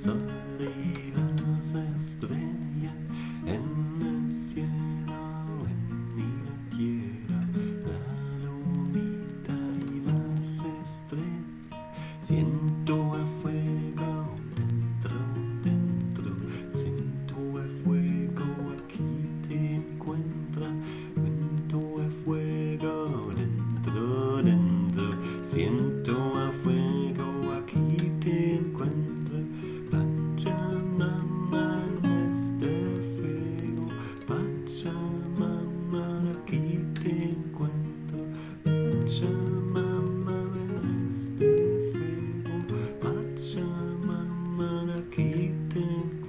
色。Pachamama aquí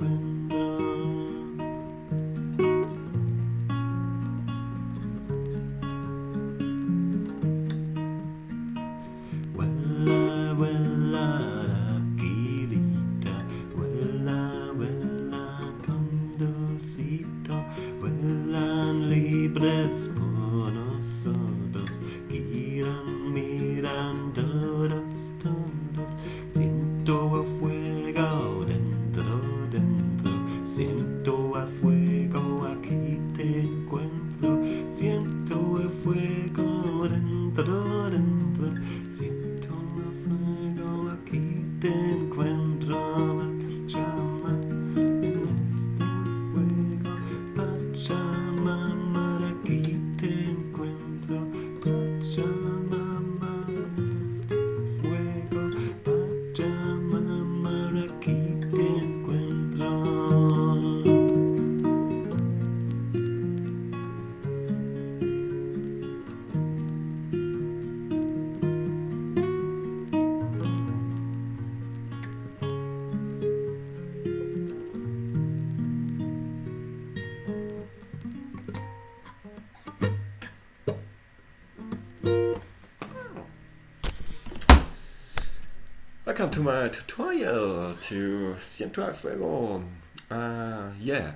Welcome to my tutorial to Siento al Fuego. Uh, yeah,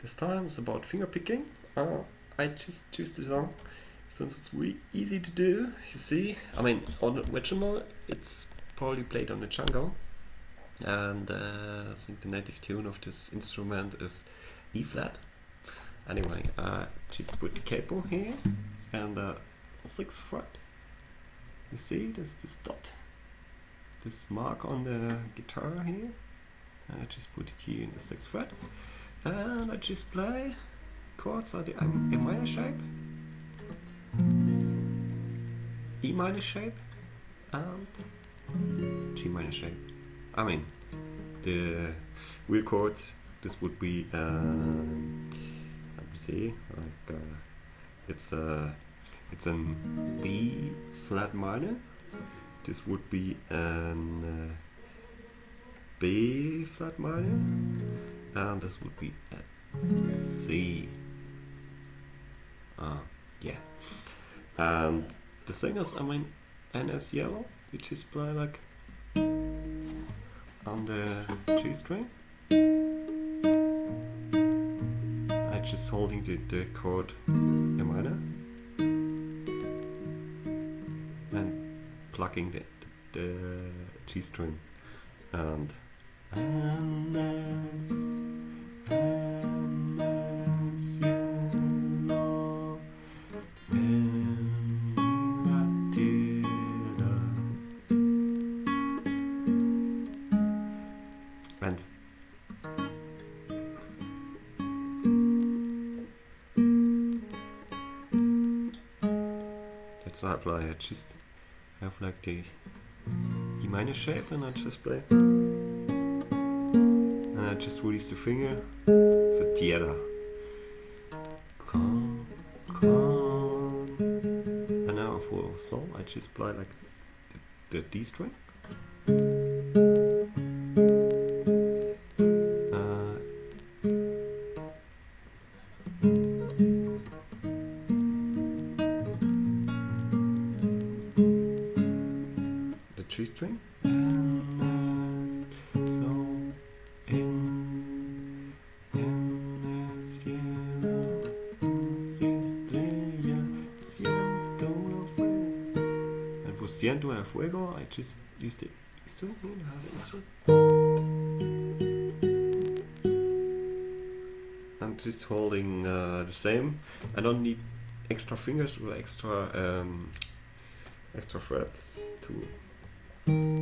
this time it's about finger picking. Uh, I just choose the song since it's really easy to do. You see, I mean, on original, it's probably played on the charango, and uh, I think the native tune of this instrument is E flat. Anyway, uh, just put the capo here and uh, sixth fret. You see, there's this dot this mark on the guitar here. And I just put it here in the sixth fret. And I just play chords are the A minor shape, E minor shape, and G minor shape. I mean, the real chords, this would be, um, let me see, like, uh, it's a, it's an B flat minor, this would be an uh, B flat minor, and this would be a C. Ah, yeah. And the singers, I mean, NS Yellow, which is play like on the G string. I just holding the, the chord minor plucking the, the G string and NS yellow in Latina. And that's how I play. Have like the E minor shape and I just play. And I just release the finger for tierra. Come, come. And ah, now for sol, I just play like the, the D string. string. El fuego. And for ciento fuego, I just used it I'm just holding uh, the same. I don't need extra fingers or extra um, extra threads to and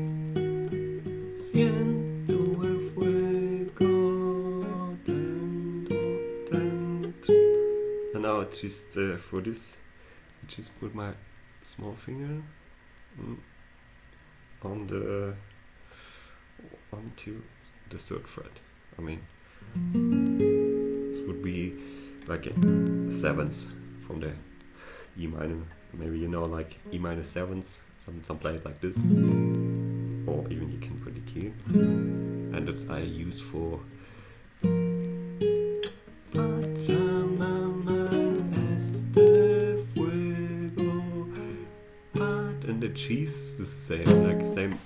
now it's just uh, for this, I just put my small finger mm, on the onto the third fret. I mean, this would be like a seventh from the E minor. Maybe you know like E minor sevenths. Some some play it like this, or even you can put it here. And it's uh, I use for. And the cheese is the same, like same.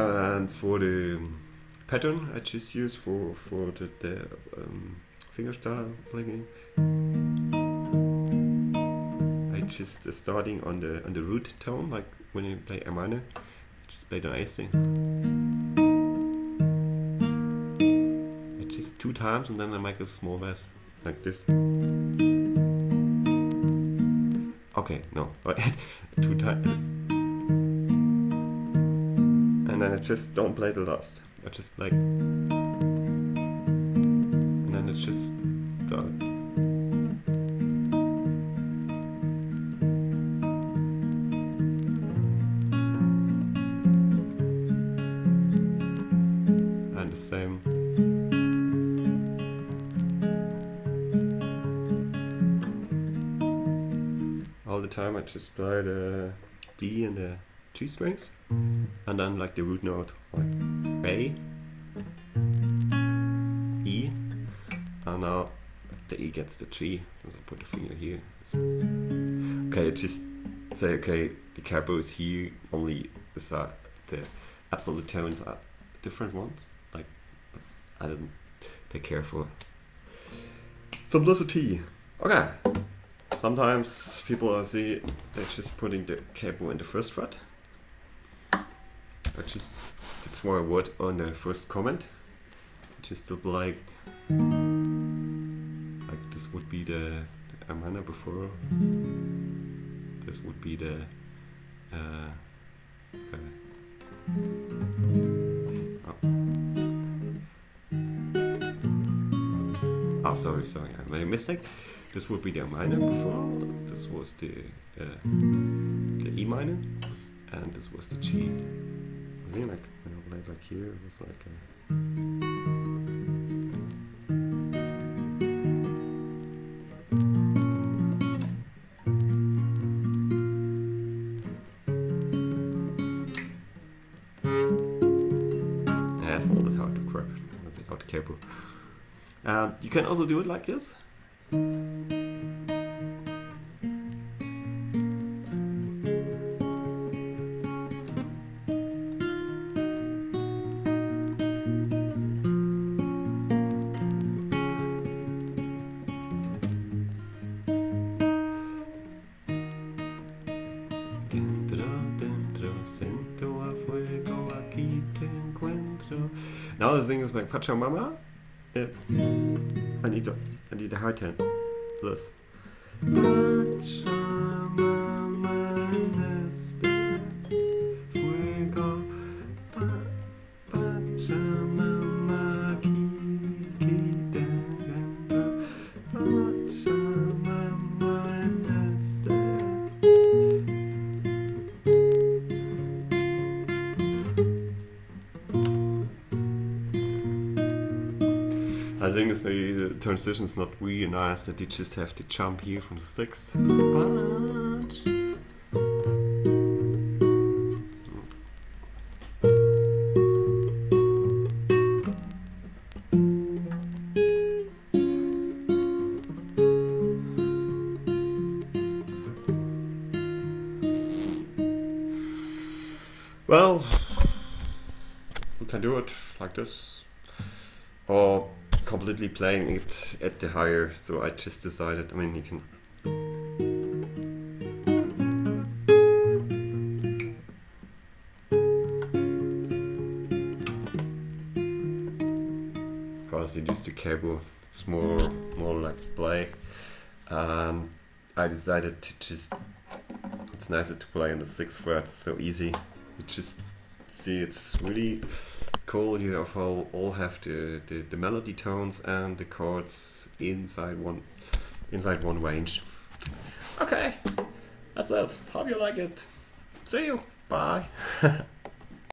And for the pattern I just use for for the, the um, fingerstyle playing, I just uh, starting on the on the root tone, like when you play A minor, just play the A string. I just two times and then I make a small bass like this. Okay, no, two times. And then I just don't play the last. I just play. And then it's just done. And the same. All the time I just play the D and the G strings and then like the root note like A, E, and now the E gets the G since I put the finger here. Okay, just say okay, the capo is here, only is the absolute tones are different ones. Like I didn't take care for simplicity. Okay. Sometimes people I see they're just putting the capo in the first fret. Just that's more a word on the first comment. Just look like like this would be the, the Amana before. This would be the uh, okay. oh. oh, sorry, sorry, I made a mistake. This would be the minor before. This was the uh, the E minor, and this was the G. Think like when I played like here, it was like a. Yeah, it's a little bit hard to grab without the cable. Um, you can also do it like this. Now the thing is my Pachamama. Yeah. I need to, I need a high ten. This. Uh, is the, the transition is not really nice that you just have to jump here from the sixth. But Well, we can do it like this, or completely playing it at the higher. So I just decided. I mean, you can. Because you use the cable, it's more more like play, and I decided to just. It's nicer to play on the sixth fret. It's so easy. You just see it's really cool. You have all, all have the, the, the melody tones and the chords inside one inside one range. Okay, that's it. Hope you like it. See you. Bye.